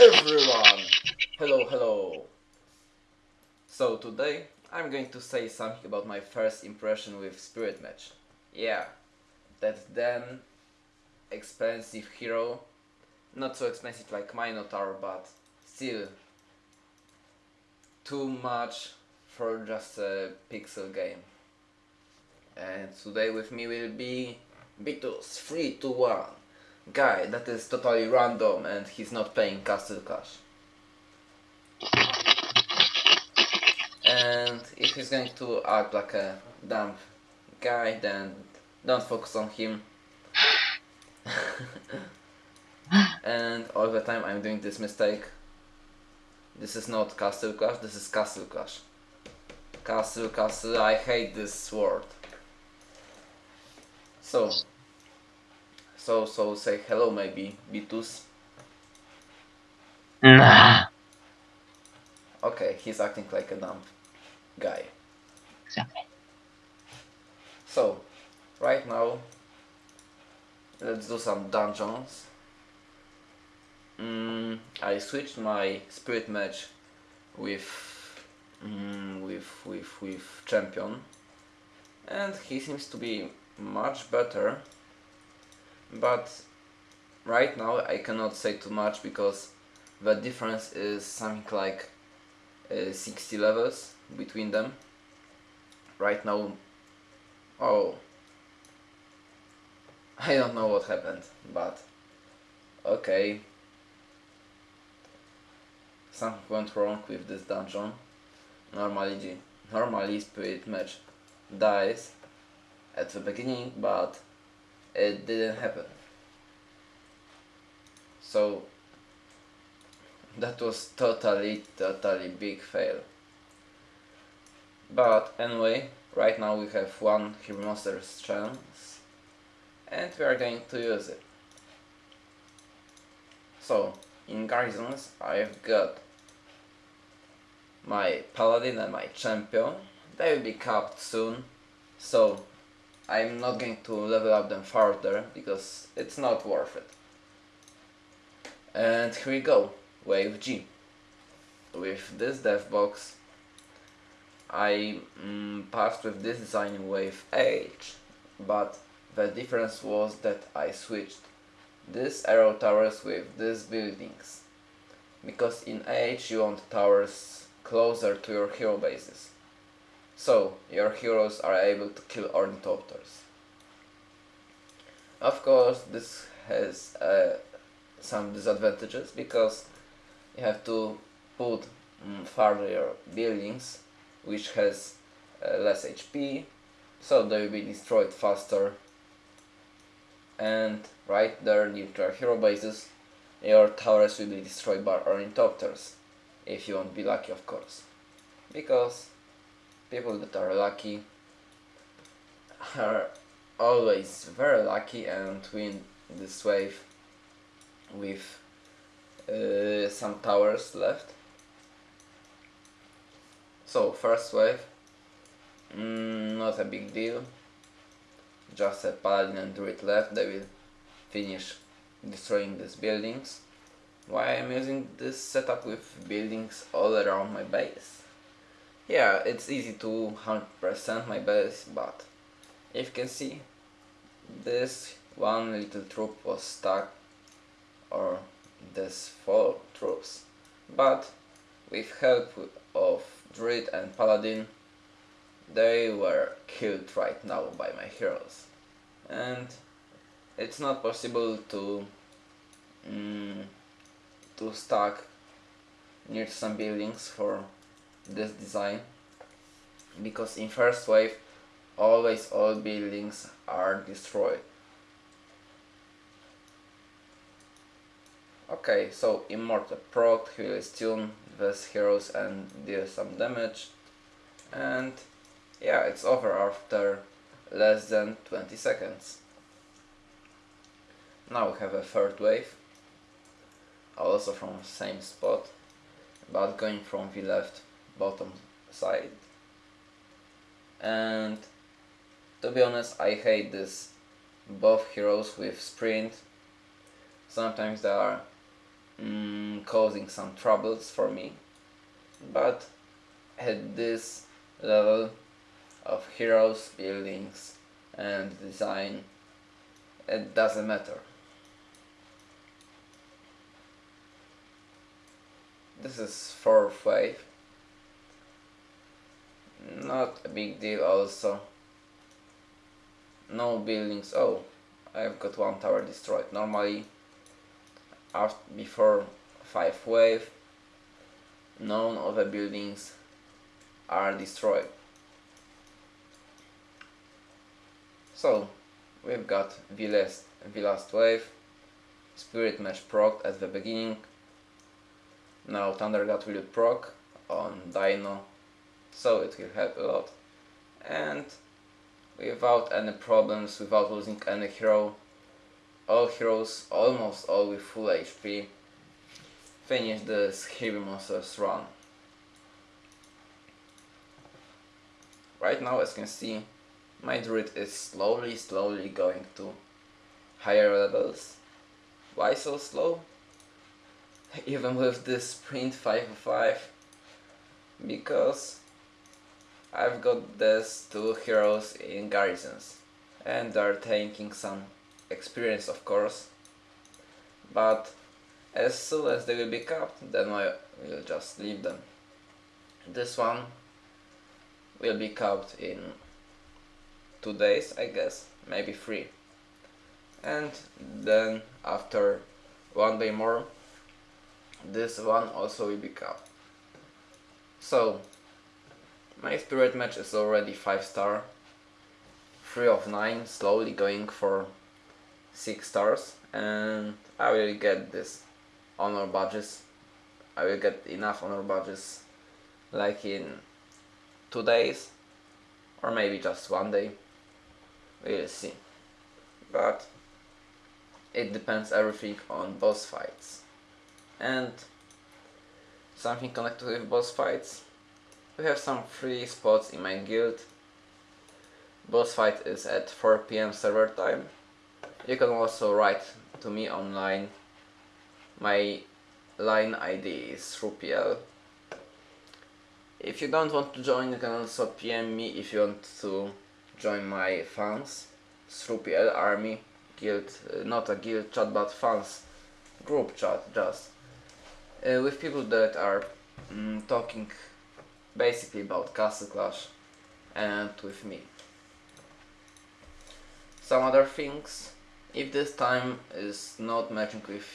Everyone! Hello, hello! So today I'm going to say something about my first impression with Spirit Mage. Yeah, that damn expensive hero. Not so expensive like Minotaur, but still too much for just a pixel game. And today with me will be Bitus 321 guy that is totally random and he's not paying Castle Cash. And if he's going to act like a dumb guy, then don't focus on him. and all the time I'm doing this mistake. This is not Castle Clash, this is Castle Clash. Castle, Castle, I hate this word. So, so, so say hello maybe, Bitus. Nah, Okay, he's acting like a dumb guy. exactly. So, right now, let's do some dungeons. Mm, I switched my spirit mage with mm, with with with champion, and he seems to be much better. But right now I cannot say too much because the difference is something like uh, 60 levels between them. Right now Oh. I don't know what happened, but okay. Something went wrong with this dungeon. Normally, normally spirit mage dies at the beginning, but it didn't happen. So that was totally, totally big fail. But anyway, right now we have one Monster's chance and we are going to use it. So, in Garrisons I've got my Paladin and my Champion. They will be capped soon, so I'm not going to level up them further because it's not worth it. And here we go, Wave G. With this dev box I mm, passed with this design in wave H, but the difference was that I switched this arrow towers with these buildings. Because in H you want towers closer to your hero bases. So your heroes are able to kill ornithopters. Of course this has uh, some disadvantages because you have to put mm, farther buildings which has uh, less HP, so they will be destroyed faster. And right there near to hero bases, your towers will be destroyed by ornithopters, if you won't be lucky of course. Because people that are lucky are always very lucky and win this wave with uh, some towers left. So first wave, mm, not a big deal. Just a paladin and druid left. They will finish destroying these buildings. Why I'm using this setup with buildings all around my base? Yeah, it's easy to 100% my base, but if you can see, this one little troop was stuck, or this four troops, but with help of Druid and Paladin, they were killed right now by my heroes. And it's not possible to mm, to stack near some buildings for this design because in first wave always all buildings are destroyed. Okay, so Immortal proc, will stun these heroes and deal some damage. And yeah, it's over after less than 20 seconds. Now we have a third wave, also from same spot, but going from the left bottom side. And to be honest, I hate this both heroes with sprint. Sometimes they are mm, causing some troubles for me but at this level of heroes, buildings and design it doesn't matter. This is fourth wave. Not a big deal also. No buildings. Oh, I've got one tower destroyed. Normally, after, before 5 wave, none of the buildings are destroyed. So, we've got the last, the last wave, Spirit Mage proc at the beginning, now Thunder God will proc on Dino, so it will help a lot. And without any problems, without losing any hero, all heroes, almost all with full HP, finish this Here Be Monsters run. Right now, as you can see, my druid is slowly, slowly going to higher levels. Why so slow? Even with this sprint 505 because I've got these two heroes in garrisons and they're taking some experience of course but as soon as they will be capped, then I will just leave them. This one will be capped in two days, I guess, maybe three. And then after one day more, this one also will be capped. So, my spirit mage is already 5 star, 3 of 9, slowly going for 6 stars, and I will get this honor badges. I will get enough honor badges like in two days or maybe just one day. We'll see. But it depends everything on boss fights. And something connected with boss fights. We have some free spots in my guild. Boss fight is at 4 pm server time. You can also write to me online my line ID is Rupiel. If you don't want to join, you can also PM me if you want to join my fans. Srupiel army guild, uh, not a guild chat, but fans group chat just. Uh, with people that are mm, talking basically about Castle Clash and with me. Some other things, if this time is not matching with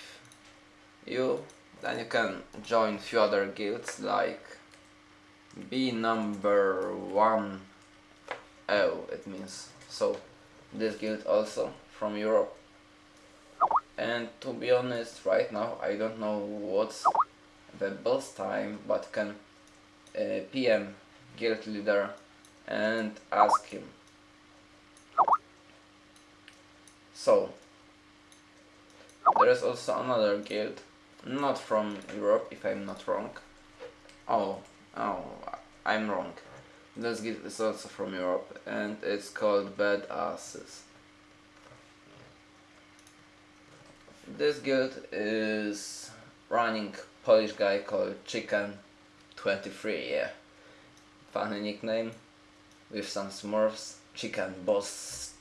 you then you can join few other guilds like B number one oh it means. So this guild also from Europe. And to be honest right now I don't know what's the best time but can Uh, PM guild leader and ask him so there is also another guild not from Europe, if I'm not wrong. Oh, oh, I'm wrong. This guild is also from Europe, and it's called Bad Asses. This guild is running Polish guy called Chicken23, yeah. Funny nickname, with some smurfs. Chicken Boss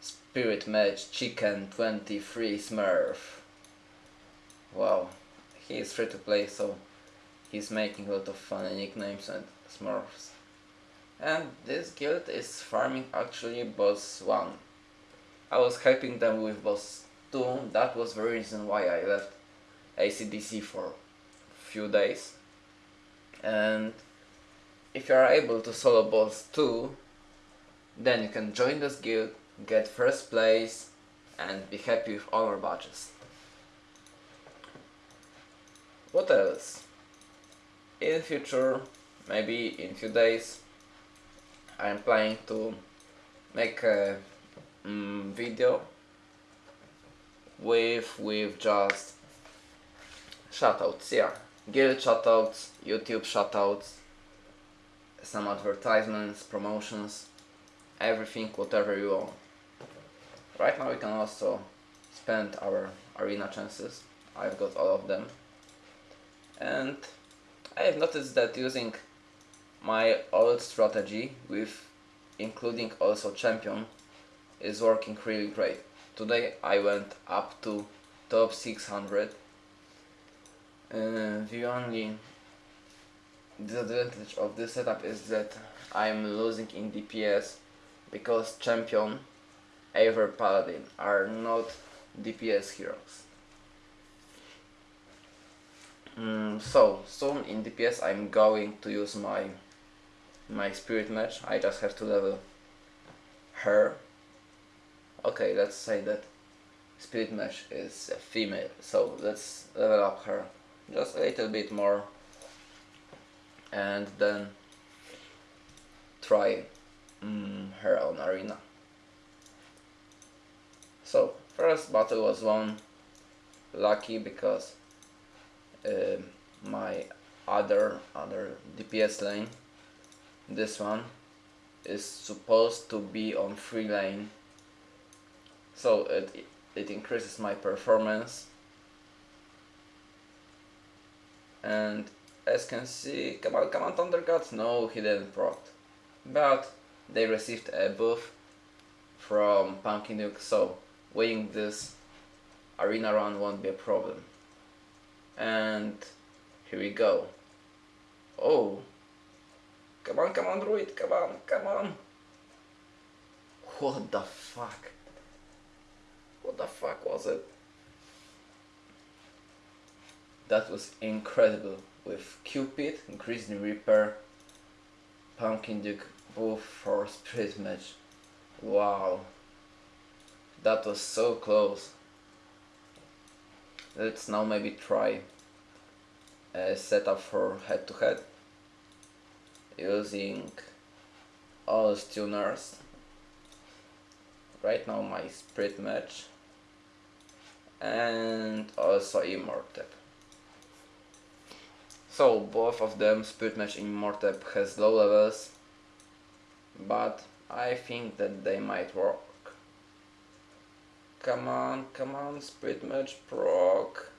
Spirit Match Chicken23 Smurf. Wow, he is free to play, so he's making a lot of funny nicknames and smurfs. And this guild is farming actually boss 1. I was helping them with boss 2, that was the reason why I left ACDC for few days. And if you are able to solo boss 2, then you can join this guild, get first place and be happy with honor badges. What else? In future, maybe in few days, I'm planning to make a mm, video with with just shoutouts, yeah, guild shoutouts, YouTube shoutouts, some advertisements, promotions, everything, whatever you want. Right now we can also spend our arena chances I've got all of them. And I have noticed that using my old strategy with including also champion is working really great. Today I went up to top 600. Uh, the only disadvantage of this setup is that I'm losing in DPS because champion, Eivor Paladin are not DPS heroes. Mm, so soon in DPS I'm going to use my my spirit mage. I just have to level her. Okay, let's say that spirit mage is a female, so let's level up her just a little bit more. And then try mm, her own arena. So first battle was won. Lucky because uh, my other other DPS lane this one is supposed to be on free lane. So it, it increases my performance and as can see come on come on Gods no he didn't proc but they received a buff from Pumpkin Duke, so winning this arena run won't be a problem. And here we go. Oh. Come on come on druid come on come on. What the fuck? What the fuck was it that was incredible with Cupid, Grizzly Reaper, Pumpkin Duke both for Spirit Mage. Wow, that was so close. Let's now maybe try uh, a setup for head to head using all tuners. Right now my Spirit mage and also Immortep. So both of them, Spirit Mage and Immortep has low levels, but I think that they might work. Come on, come on, Spirit Mage proc.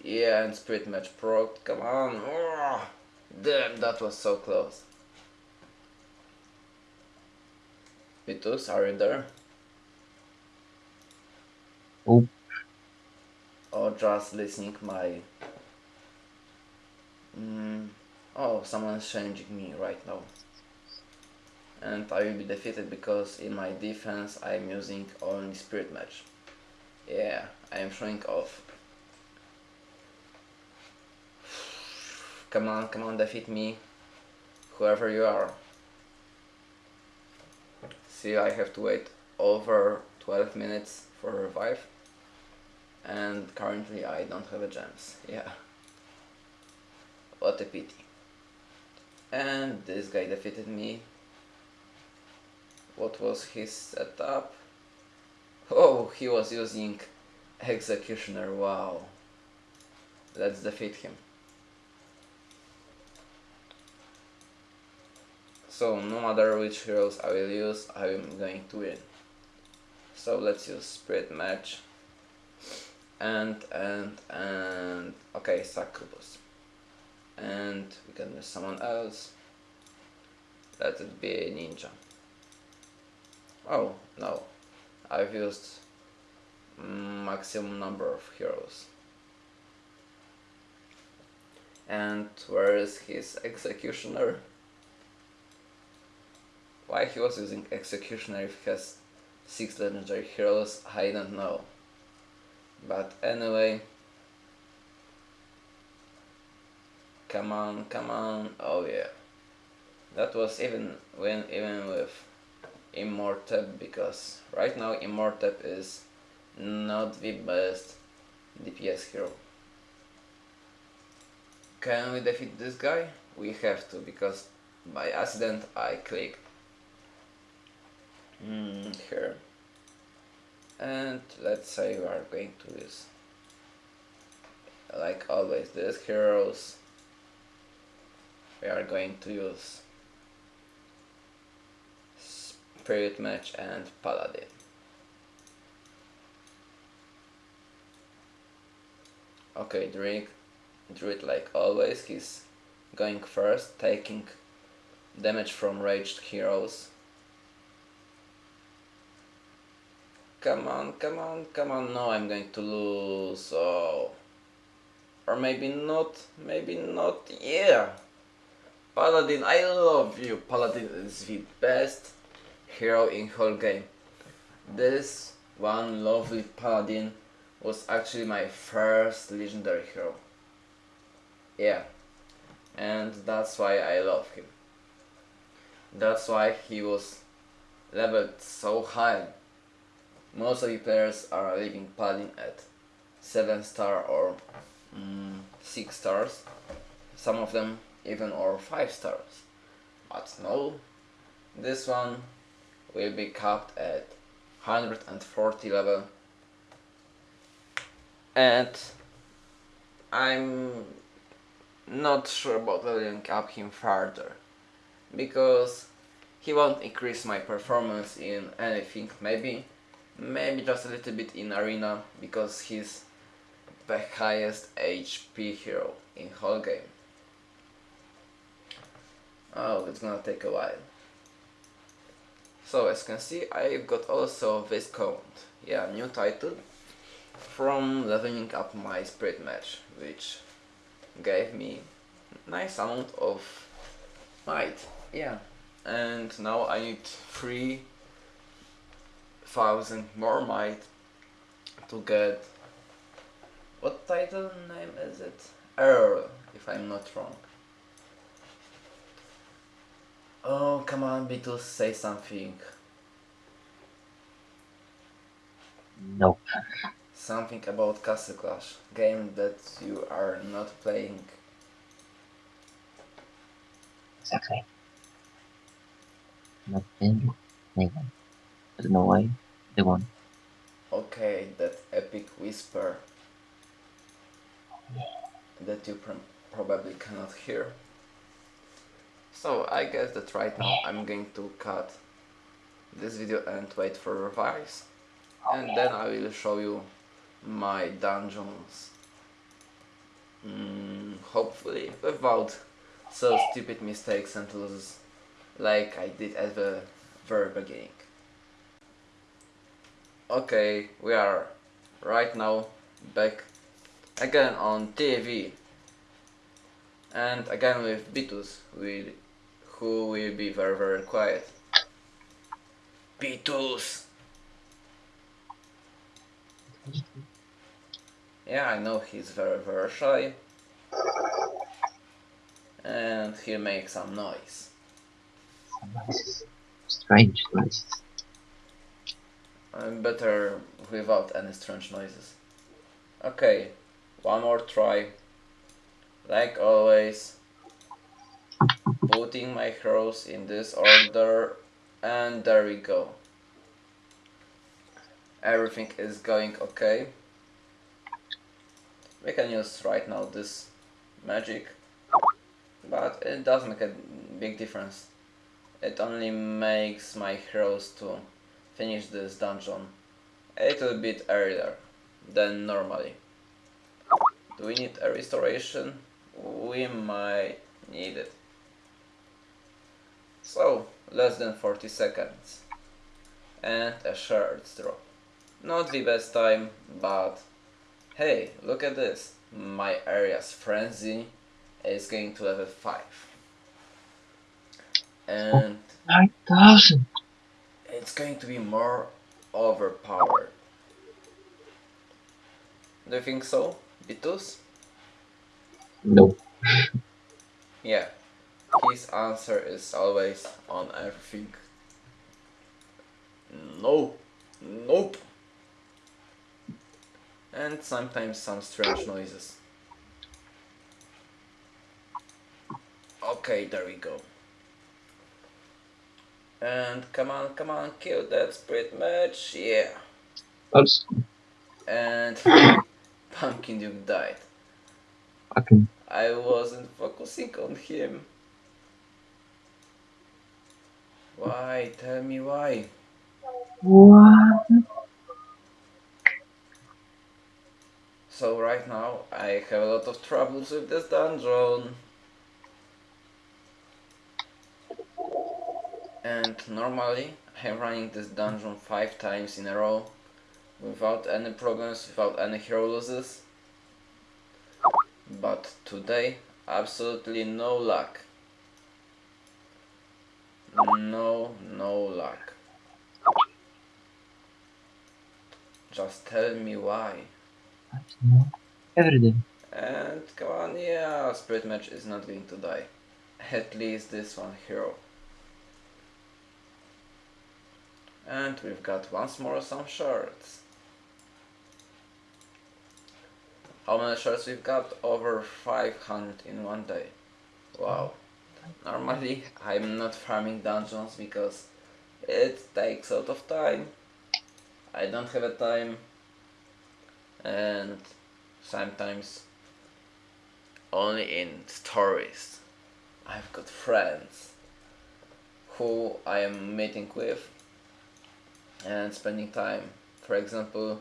Yeah, and Spirit Mage proc, come on. Oh, damn, that was so close. Vitus, are you there? Oh. Or just listening my... Mm, oh, someone's changing me right now and I will be defeated because in my defense I'm using only spirit mage. Yeah, I am showing off. Come on, come on, defeat me, whoever you are. See, I have to wait over 12 minutes for revive and currently I don't have a gems, yeah. What a pity. And this guy defeated me what was his setup? Oh, he was using Executioner, wow. Let's defeat him. So no matter which heroes I will use, I am going to win. So let's use Spirit mage. And, and, and, okay, Succubus. And we can miss someone else. Let it be a ninja. Oh, no. I've used maximum number of heroes. And where is his executioner? Why he was using executioner if he has 6 legendary heroes, I don't know. But anyway... Come on, come on, oh yeah. That was even when even with Immortep because right now Immortep is not the best DPS hero. Can we defeat this guy? We have to because by accident I clicked mm, here and let's say we are going to use like always these heroes we are going to use Spirit Mage and Paladin. Okay, Druid, Druid like always, he's going first, taking damage from raged heroes. Come on, come on, come on, no, I'm going to lose, oh. Or maybe not, maybe not, yeah. Paladin, I love you, Paladin is the best hero in whole game. This one lovely Paladin was actually my first legendary hero. Yeah, and that's why I love him. That's why he was leveled so high. Most of the players are leaving Paladin at 7 star or mm, 6 stars. Some of them even or 5 stars. But no, this one will be capped at 140 level. And I'm not sure about leveling up him further because he won't increase my performance in anything. Maybe maybe just a little bit in arena because he's the highest HP hero in whole game oh it's gonna take a while. So as you can see I've got also Viscount yeah new title. From leveling up my spirit mage, which gave me nice amount of might. Yeah and now I need 3000 more might to get what title name is it? Earl if I'm not wrong oh come on Beatles say something Nope. Something about Castle Clash, game that you are not playing. Exactly. Not playing anyone. I don't know why. They won. Okay, that epic whisper oh, that you pr probably cannot hear. So I guess that right now I'm going to cut this video and wait for revives and then I will show you my dungeons. Mm, hopefully without so stupid mistakes and losses like I did at the very beginning. Okay, we are right now back again on TV and again with Bitus will, who will be very very quiet. Bitus! Yeah, I know he's very, very shy. And he'll make some noise. Strange noises. I'm better without any strange noises. Okay, one more try. Like always, putting my heroes in this order, and there we go. Everything is going okay we can use right now this magic but it doesn't make a big difference it only makes my heroes to finish this dungeon a little bit earlier than normally do we need a restoration? we might need it so less than 40 seconds and a shards drop not the best time but Hey, look at this. My area's Frenzy is going to level 5. And... 9000! It's going to be more overpowered. Do you think so, Bitus? Nope. yeah, his answer is always on everything. No, nope and sometimes some strange noises. Okay, there we go. And come on, come on, kill that pretty much, yeah. That's And Pumpkin Duke died. fucking I wasn't focusing on him. Why? Tell me why. what? So right now I have a lot of troubles with this dungeon. And normally I'm running this dungeon 5 times in a row without any problems, without any hero losses. But today, absolutely no luck. No, no luck. Just tell me why. Every day. And come on, yeah, Spirit Mage is not going to die. At least this one hero. And we've got once more some shards. How many shards we've got? Over 500 in one day. Wow. Normally I'm not farming dungeons because it takes a lot of time. I don't have a time and sometimes only in stories I've got friends who I am meeting with and spending time. For example,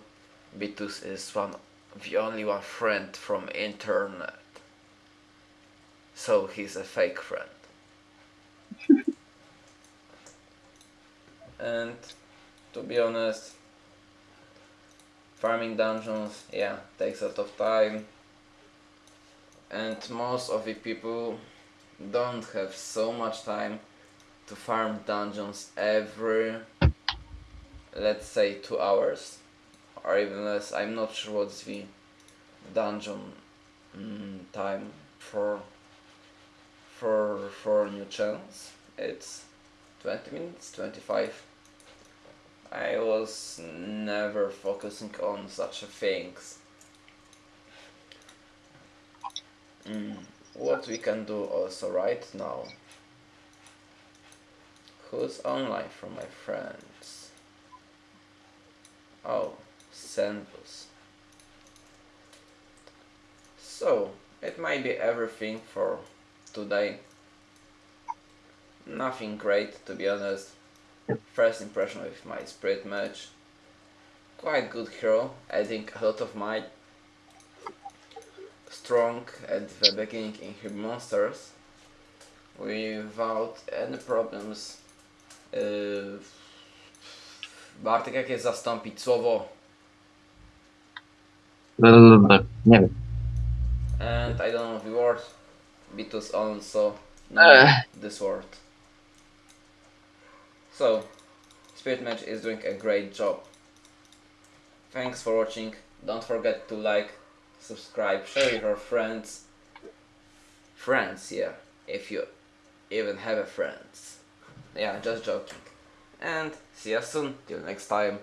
Vitus is one the only one friend from internet. So he's a fake friend. and to be honest, farming dungeons, yeah, takes a lot of time. And most of the people don't have so much time to farm dungeons every, let's say, two hours or even less. I'm not sure what's the dungeon mm, time for for for new channels. It's 20 minutes, 25. I was never focusing on such things. Mm, what we can do also right now. Who's online from my friends? Oh, Senbus. So, it might be everything for today. Nothing great to be honest. First impression with my spirit mage. Quite good hero, adding a lot of might. Strong at the beginning in his monsters. Without any problems. Yy, Bartek, jakie zastąpić słowo? Nie wiem. And I don't know the word. Vitus also know Ech. Uh. this word. So, Spirit Mage is doing a great job. Thanks for watching. Don't forget to like, subscribe, share with your friends. Friends, yeah. If you even have a friends. Yeah, just joking. And see you soon. Till next time.